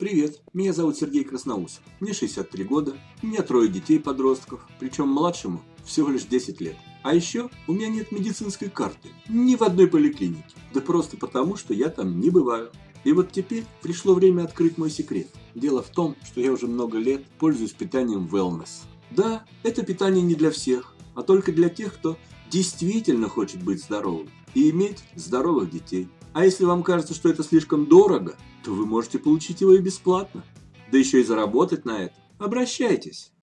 Привет, меня зовут Сергей Красноусов. Мне 63 года, у меня трое детей-подростков, причем младшему всего лишь 10 лет. А еще у меня нет медицинской карты ни в одной поликлинике. Да просто потому, что я там не бываю. И вот теперь пришло время открыть мой секрет. Дело в том, что я уже много лет пользуюсь питанием Wellness. Да, это питание не для всех, а только для тех, кто действительно хочет быть здоровым и иметь здоровых детей. А если вам кажется, что это слишком дорого, то вы можете получить его и бесплатно. Да еще и заработать на это. Обращайтесь.